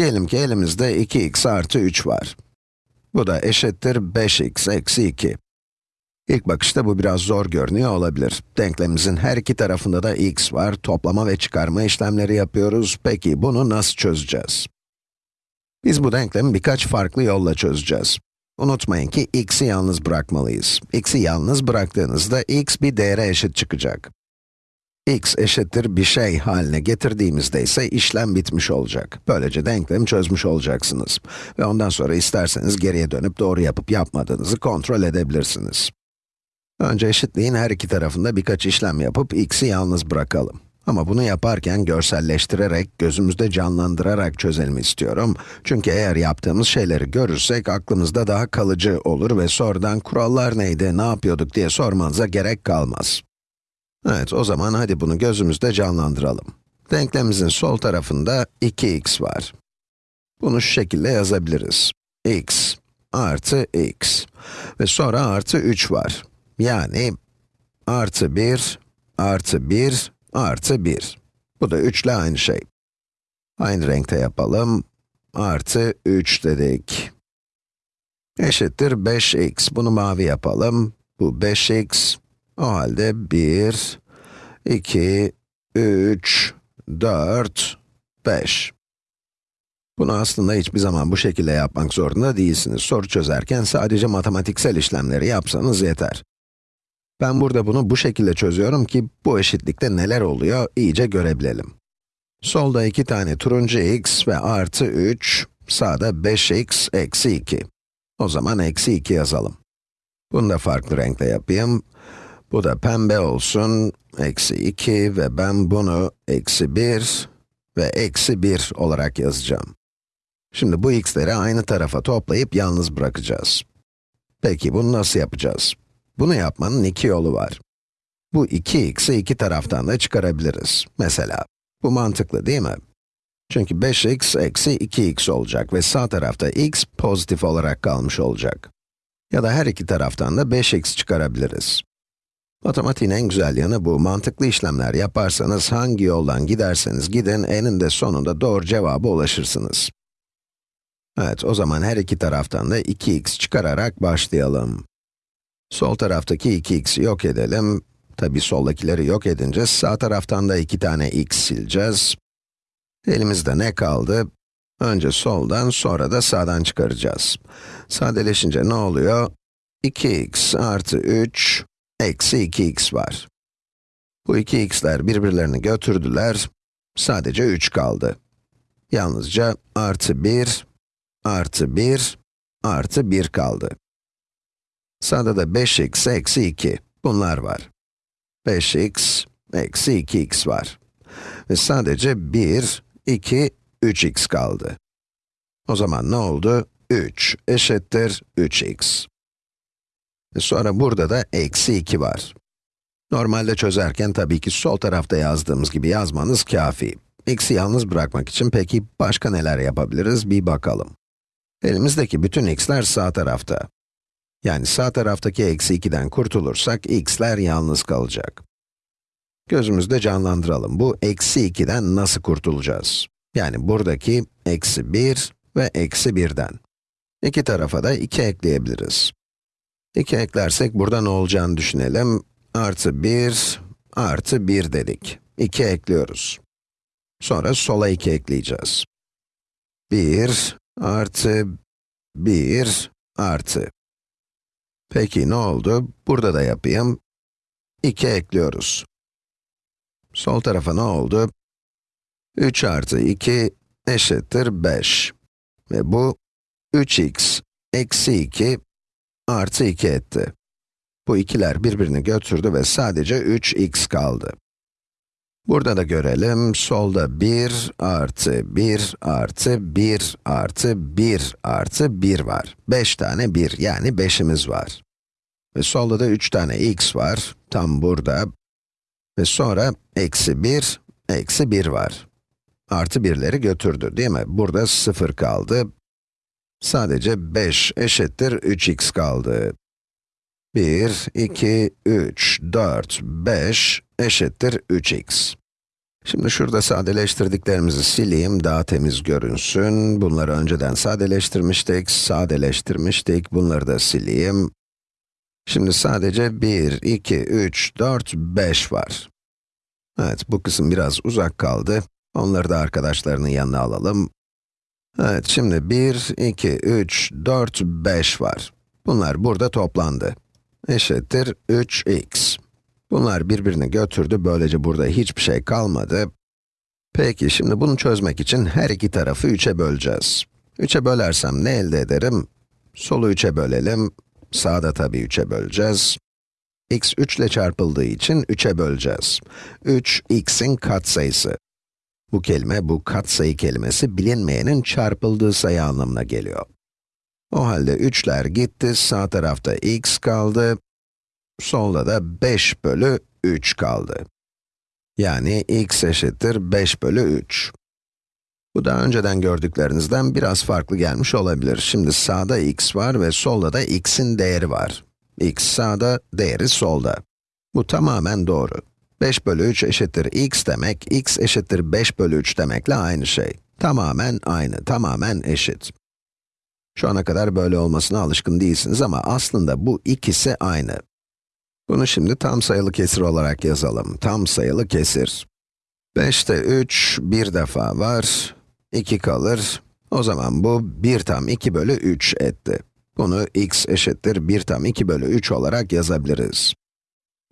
Diyelim ki elimizde 2x artı 3 var. Bu da eşittir 5x eksi 2. İlk bakışta bu biraz zor görünüyor olabilir. Denklemimizin her iki tarafında da x var, toplama ve çıkarma işlemleri yapıyoruz. Peki bunu nasıl çözeceğiz? Biz bu denklemi birkaç farklı yolla çözeceğiz. Unutmayın ki x'i yalnız bırakmalıyız. x'i yalnız bıraktığınızda x bir değere eşit çıkacak. X eşittir bir şey haline getirdiğimizde ise işlem bitmiş olacak. Böylece denklemi çözmüş olacaksınız. Ve ondan sonra isterseniz geriye dönüp doğru yapıp yapmadığınızı kontrol edebilirsiniz. Önce eşitliğin her iki tarafında birkaç işlem yapıp x'i yalnız bırakalım. Ama bunu yaparken görselleştirerek, gözümüzde canlandırarak çözelim istiyorum. Çünkü eğer yaptığımız şeyleri görürsek aklımızda daha kalıcı olur ve sonradan kurallar neydi, ne yapıyorduk diye sormanıza gerek kalmaz. Evet, o zaman hadi bunu gözümüzde canlandıralım. Denklemimizin sol tarafında 2x var. Bunu şu şekilde yazabiliriz. x artı x ve sonra artı 3 var. Yani artı 1 artı 1 artı 1. Bu da 3 ile aynı şey. Aynı renkte yapalım. Artı 3 dedik. Eşittir 5x. Bunu mavi yapalım. Bu 5x. O halde 1, 2, 3, 4, 5. Bunu aslında hiçbir zaman bu şekilde yapmak zorunda değilsiniz. Soru çözerken sadece matematiksel işlemleri yapsanız yeter. Ben burada bunu bu şekilde çözüyorum ki bu eşitlikte neler oluyor iyice görebilelim. Solda iki tane turuncu x ve artı 3, sağda 5x eksi 2. O zaman eksi 2 yazalım. Bunu da farklı renkle yapayım. Bu da pembe olsun, eksi 2 ve ben bunu eksi 1 ve eksi 1 olarak yazacağım. Şimdi bu x'leri aynı tarafa toplayıp yalnız bırakacağız. Peki bunu nasıl yapacağız? Bunu yapmanın iki yolu var. Bu 2x'i iki taraftan da çıkarabiliriz. Mesela, bu mantıklı değil mi? Çünkü 5x eksi 2x olacak ve sağ tarafta x pozitif olarak kalmış olacak. Ya da her iki taraftan da 5x çıkarabiliriz. Matematiğin en güzel yanı bu. Mantıklı işlemler yaparsanız hangi yoldan giderseniz gidin eninde sonunda doğru cevaba ulaşırsınız. Evet, o zaman her iki taraftan da 2x çıkararak başlayalım. Sol taraftaki 2x'i yok edelim. Tabi soldakileri yok edince sağ taraftan da iki tane x sileceğiz. Elimizde ne kaldı? Önce soldan, sonra da sağdan çıkaracağız. Sadeleşince ne oluyor? 2x artı 3 eksi 2x var. Bu 2x'ler birbirlerini götürdüler. Sadece 3 kaldı. Yalnızca artı 1, artı 1, artı 1 kaldı. Sağda da 5x eksi 2. Bunlar var. 5x eksi 2x var. Ve sadece 1, 2, 3x kaldı. O zaman ne oldu? 3 eşittir 3x. Sonra burada da eksi 2 var. Normalde çözerken tabii ki sol tarafta yazdığımız gibi yazmanız kafi. x'i yalnız bırakmak için peki başka neler yapabiliriz bir bakalım. Elimizdeki bütün x'ler sağ tarafta. Yani sağ taraftaki eksi 2'den kurtulursak x'ler yalnız kalacak. Gözümüzde canlandıralım. Bu eksi 2'den nasıl kurtulacağız? Yani buradaki eksi 1 ve eksi 1'den. İki tarafa da 2 ekleyebiliriz. 2 eklersek burada ne olacağını düşünelim. Artı 1, artı 1 dedik. 2 ekliyoruz. Sonra sola 2 ekleyeceğiz. 1, artı 1, artı. Peki ne oldu? Burada da yapayım. 2 ekliyoruz. Sol tarafa ne oldu? 3 artı 2 eşittir 5. Ve bu 3x eksi 2 artı 2 etti. Bu ikiler birbirini götürdü ve sadece 3x kaldı. Burada da görelim, solda 1 artı 1 artı 1 artı 1 artı 1 var. 5 tane 1, yani 5'imiz var. Ve solda da 3 tane x var, tam burada. Ve sonra eksi 1, eksi 1 var. Artı 1'leri götürdü, değil mi? Burada 0 kaldı. Sadece 5 eşittir 3x kaldı. 1, 2, 3, 4, 5 eşittir 3x. Şimdi şurada sadeleştirdiklerimizi sileyim, daha temiz görünsün. Bunları önceden sadeleştirmiştik, sadeleştirmiştik. Bunları da sileyim. Şimdi sadece 1, 2, 3, 4, 5 var. Evet, bu kısım biraz uzak kaldı. Onları da arkadaşlarının yanına alalım. Evet, şimdi 1, 2, 3, 4, 5 var. Bunlar burada toplandı. Eşittir 3x. Bunlar birbirini götürdü, böylece burada hiçbir şey kalmadı. Peki, şimdi bunu çözmek için her iki tarafı 3'e böleceğiz. 3'e bölersem ne elde ederim? Solu 3'e bölelim, sağda tabii 3'e böleceğiz. x 3 ile çarpıldığı için 3'e böleceğiz. 3, x'in katsayısı. Bu kelime, bu katsayı kelimesi bilinmeyenin çarpıldığı sayı anlamına geliyor. O halde 3'ler gitti, sağ tarafta x kaldı, solda da 5 bölü 3 kaldı. Yani x eşittir 5 bölü 3. Bu daha önceden gördüklerinizden biraz farklı gelmiş olabilir. Şimdi sağda x var ve solda da x'in değeri var. x sağda, değeri solda. Bu tamamen doğru. 5 bölü 3 eşittir x demek, x eşittir 5 bölü 3 demekle aynı şey. Tamamen aynı, tamamen eşit. Şu ana kadar böyle olmasına alışkın değilsiniz ama aslında bu ikisi aynı. Bunu şimdi tam sayılı kesir olarak yazalım. Tam sayılı kesir. 5'te 3 bir defa var, 2 kalır. O zaman bu 1 tam 2 bölü 3 etti. Bunu x eşittir 1 tam 2 bölü 3 olarak yazabiliriz.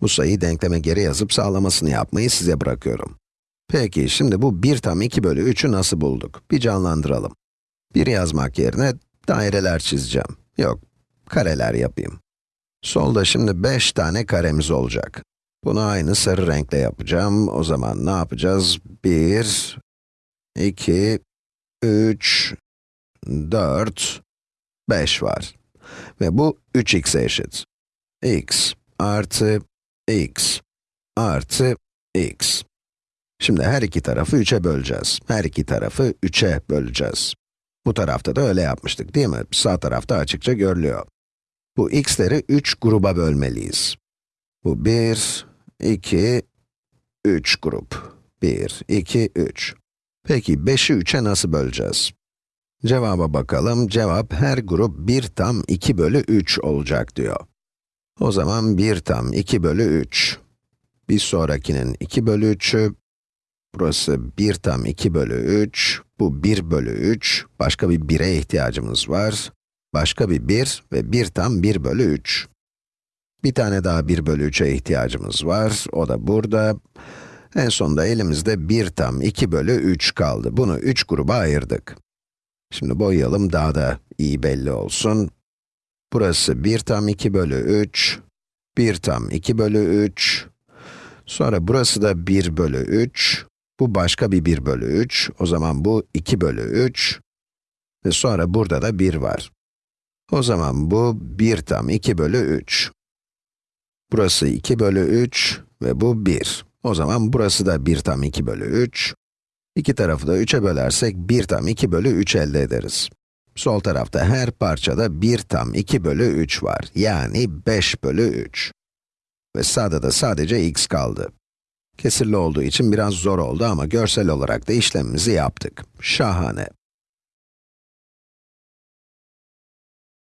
Bu sayıyı denkleme geri yazıp sağlamasını yapmayı size bırakıyorum. Peki, şimdi bu 1 tam 2 bölü 3'ü nasıl bulduk? Bir canlandıralım. 1 yazmak yerine daireler çizeceğim. Yok, kareler yapayım. Solda şimdi 5 tane karemiz olacak. Bunu aynı sarı renkle yapacağım. O zaman ne yapacağız? 1, 2, 3, 4, 5 var. Ve bu 3x'e eşit. x artı x artı x. Şimdi her iki tarafı 3'e böleceğiz. Her iki tarafı 3'e böleceğiz. Bu tarafta da öyle yapmıştık değil mi? Sağ tarafta açıkça görülüyor. Bu x'leri 3 gruba bölmeliyiz. Bu 1, 2, 3 grup. 1, 2, 3. Peki 5'i 3'e nasıl böleceğiz? Cevaba bakalım. Cevap her grup 1 tam 2 bölü 3 olacak diyor. O zaman 1 tam 2 bölü 3. Bir sonrakinin 2 bölü 3'ü. Burası 1 tam 2 bölü 3. Bu 1 bölü 3. Başka bir 1'e ihtiyacımız var. Başka bir 1 ve 1 tam 1 bölü 3. Bir tane daha 1 bölü 3'e ihtiyacımız var. O da burada. En sonunda elimizde 1 tam 2 bölü 3 kaldı. Bunu 3 gruba ayırdık. Şimdi boyayalım daha da iyi belli olsun. Burası 1 tam 2 bölü 3, 1 tam 2 bölü 3, sonra burası da 1 bölü 3, bu başka bir 1 bölü 3, o zaman bu 2 bölü 3 ve sonra burada da 1 var. O zaman bu 1 tam 2 bölü 3. Burası 2 bölü 3 ve bu 1. O zaman burası da 1 tam 2 bölü 3. İki tarafı da 3'e bölersek 1 tam 2 bölü 3 elde ederiz. Sol tarafta her parçada 1 tam 2 bölü 3 var. Yani 5 bölü 3. Ve sağda da sadece x kaldı. Kesirli olduğu için biraz zor oldu ama görsel olarak da işlemimizi yaptık. Şahane.